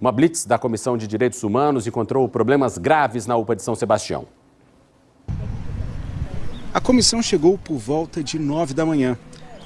Uma blitz da Comissão de Direitos Humanos encontrou problemas graves na UPA de São Sebastião. A comissão chegou por volta de 9 da manhã.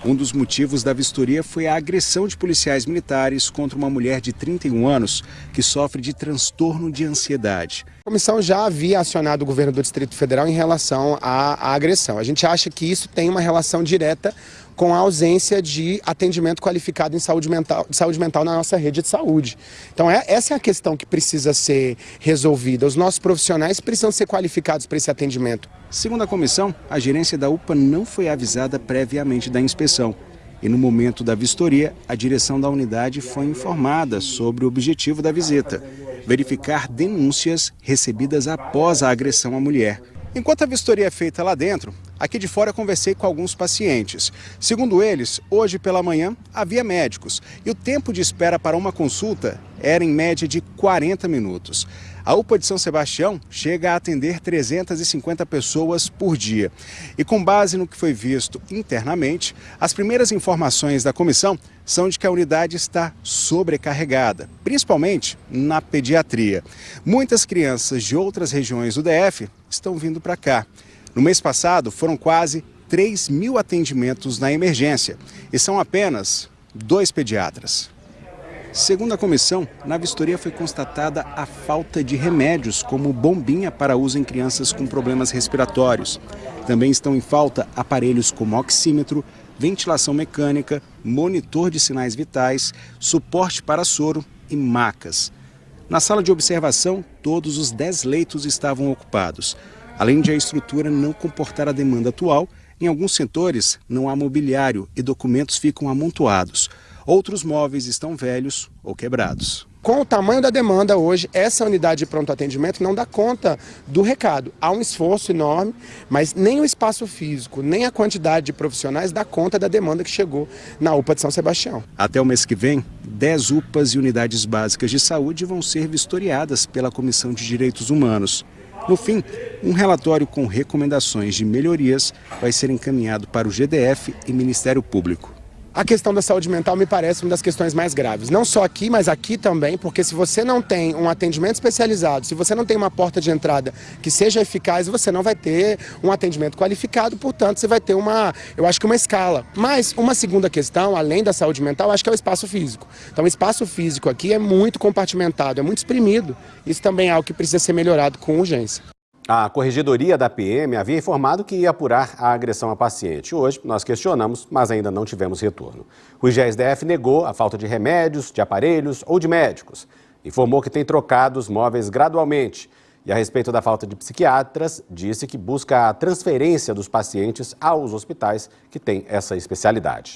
Um dos motivos da vistoria foi a agressão de policiais militares contra uma mulher de 31 anos que sofre de transtorno de ansiedade. A comissão já havia acionado o governo do Distrito Federal em relação à, à agressão. A gente acha que isso tem uma relação direta com a ausência de atendimento qualificado em saúde mental, saúde mental na nossa rede de saúde. Então é, essa é a questão que precisa ser resolvida. Os nossos profissionais precisam ser qualificados para esse atendimento. Segundo a comissão, a gerência da UPA não foi avisada previamente da inspeção. E no momento da vistoria, a direção da unidade foi informada sobre o objetivo da visita, verificar denúncias recebidas após a agressão à mulher. Enquanto a vistoria é feita lá dentro, aqui de fora conversei com alguns pacientes. Segundo eles, hoje pela manhã havia médicos e o tempo de espera para uma consulta era em média de 40 minutos. A UPA de São Sebastião chega a atender 350 pessoas por dia. E com base no que foi visto internamente, as primeiras informações da comissão são de que a unidade está sobrecarregada, principalmente na pediatria. Muitas crianças de outras regiões do DF estão vindo para cá. No mês passado, foram quase 3 mil atendimentos na emergência e são apenas dois pediatras. Segundo a comissão, na vistoria foi constatada a falta de remédios, como bombinha para uso em crianças com problemas respiratórios. Também estão em falta aparelhos como oxímetro, ventilação mecânica, monitor de sinais vitais, suporte para soro e macas. Na sala de observação, todos os 10 leitos estavam ocupados. Além de a estrutura não comportar a demanda atual, em alguns setores não há mobiliário e documentos ficam amontoados. Outros móveis estão velhos ou quebrados. Com o tamanho da demanda hoje, essa unidade de pronto atendimento não dá conta do recado. Há um esforço enorme, mas nem o espaço físico, nem a quantidade de profissionais dá conta da demanda que chegou na UPA de São Sebastião. Até o mês que vem, 10 UPAs e unidades básicas de saúde vão ser vistoriadas pela Comissão de Direitos Humanos. No fim, um relatório com recomendações de melhorias vai ser encaminhado para o GDF e Ministério Público. A questão da saúde mental me parece uma das questões mais graves. Não só aqui, mas aqui também, porque se você não tem um atendimento especializado, se você não tem uma porta de entrada que seja eficaz, você não vai ter um atendimento qualificado, portanto, você vai ter uma, eu acho que uma escala. Mas uma segunda questão, além da saúde mental, acho que é o espaço físico. Então, o espaço físico aqui é muito compartimentado, é muito exprimido. Isso também é algo que precisa ser melhorado com urgência. A corregedoria da PM havia informado que ia apurar a agressão à paciente. Hoje, nós questionamos, mas ainda não tivemos retorno. O IGSDF negou a falta de remédios, de aparelhos ou de médicos. Informou que tem trocado os móveis gradualmente. E a respeito da falta de psiquiatras, disse que busca a transferência dos pacientes aos hospitais que têm essa especialidade.